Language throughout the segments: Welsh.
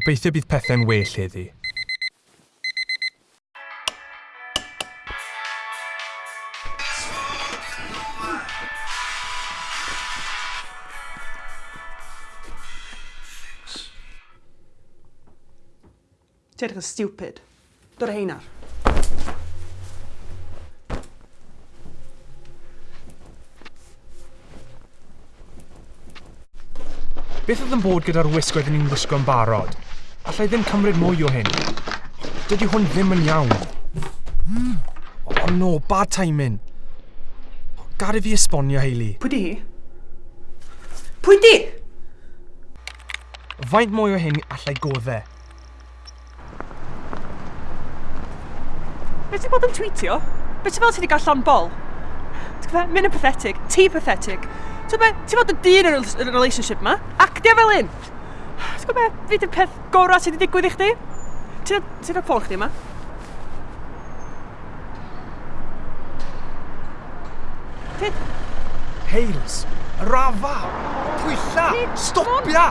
Gobeithio bydd pethau'n well heddi. Ti edrych yn stupid. Dod â hein ar. Beth oedd yn bod gyda'r wisg oeddwn ni'n wisgo'n barod? Alla i ddim cymryd mwy o hyn. Dydy hwn ddim yn iawn. Mm. Oh no, bad timing. Gari fi esbonio, Hayley. Pwy di? hi? Pwy di? Faint mwy o hyn allai goddau. Be ti bod yn tweetio? Be ti fel ti wedi gael llon bol? Ti'n gwybod, mynd yn pathetic, ti pathetic. Ti'n gwybod, ti'n fod yn dyn yn y relationship ma, actio fel un. Ti'n be? Fi dy peth gorau sydd wedi digwydd i chdi. Ti'n ti cael ffôn chdi yma? Tid? Hales! Rafa! Pwylla! Stopia!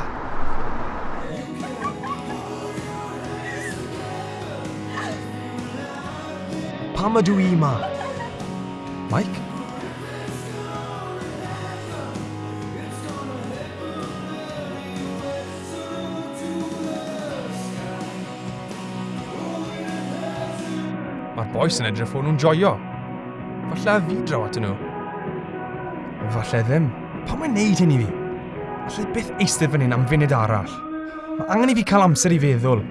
Pam ydw i yma? Mike? Mae'r boes yn edrych o'n nhw'n joio. Falle a fi draw atyn nhw. Falle ddim. Pam mae'n neud hyn i fi? Allai byth eistedd fan hyn am funud arall. Mae angen i fi cael amser i feddwl.